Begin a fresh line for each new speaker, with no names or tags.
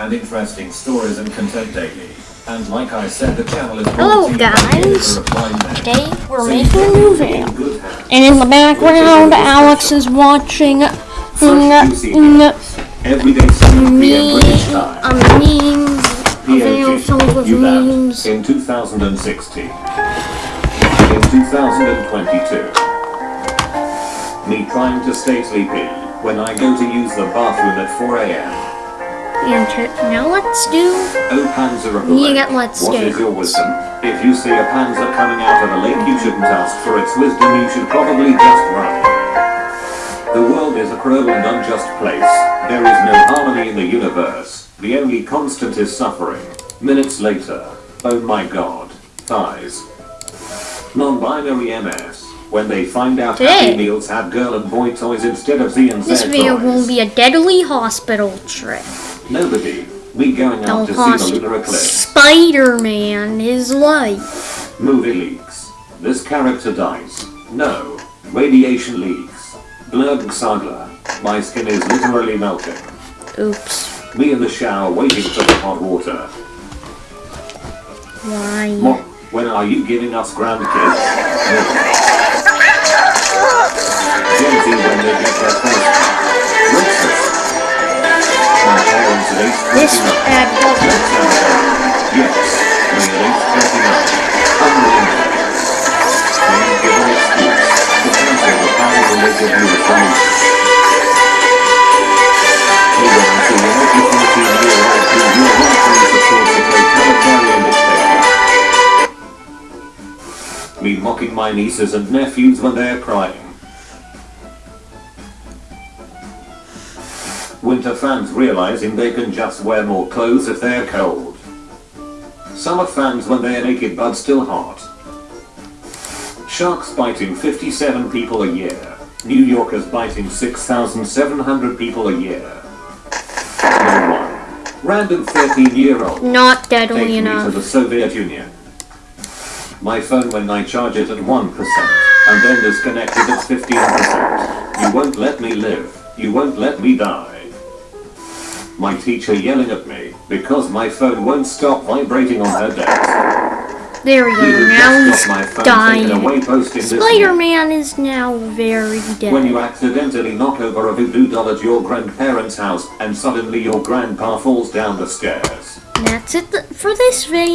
and interesting stories and content daily. And like I said, the channel is
Hello,
brought to you by
guys.
the Reply Men.
Today we're making a new video. And in the background, Alex is watching
Fresh juicy hits. Everyday 7
me
p.m. British time.
a memes, a video filled with memes.
in 2016. In 2022. Me trying to stay sleepy when I go to use the bathroom at 4 a.m.
And now let's do.
Oh, Panzer of the
You
lake,
get let's
what
do.
is your wisdom? If you see a panzer coming out of a lake, you shouldn't ask for its wisdom, you should probably just run. The world is a cruel and unjust place. There is no harmony in the universe. The only constant is suffering. Minutes later. Oh my god. Thighs. Non-binary MS. When they find out
Today-
Happy Meals have girl and boy toys instead of Z and Z
This video
toys.
will be a deadly hospital trip.
Nobody. We going out to see the lunar eclipse.
Spider-Man is life.
Movie leaks. This character dies. No. Radiation leaks. Blurg Saga. My skin is literally melting.
Oops.
Me in the shower waiting for the hot water.
Why?
Mo- when are you giving us grandkids?
This
29.
ad doesn't.
Yes, me at age 29. Unbelievable. Don't give an excuse. Depends on the you are from. Hey, when I see an every 14 year old who you supports a totalitarian dictator. Me mocking my nieces and nephews when they're crying. Winter fans realizing they can just wear more clothes if they're cold. Summer fans when they're naked but still hot. Sharks biting 57 people a year. New Yorkers biting 6,700 people a year. Random 13 year old.
Not deadly
Take me to the Soviet Union. My phone when I charge it at 1% and then disconnect it at 15%. You won't let me live. You won't let me die. My teacher yelling at me because my phone won't stop vibrating on her desk.
There we go. Now he's dying.
away posting this
Spider-Man is now very dead.
when you accidentally knock over a voodoo doll at your grandparents' house and suddenly your grandpa falls down the stairs.
And that's it for this video.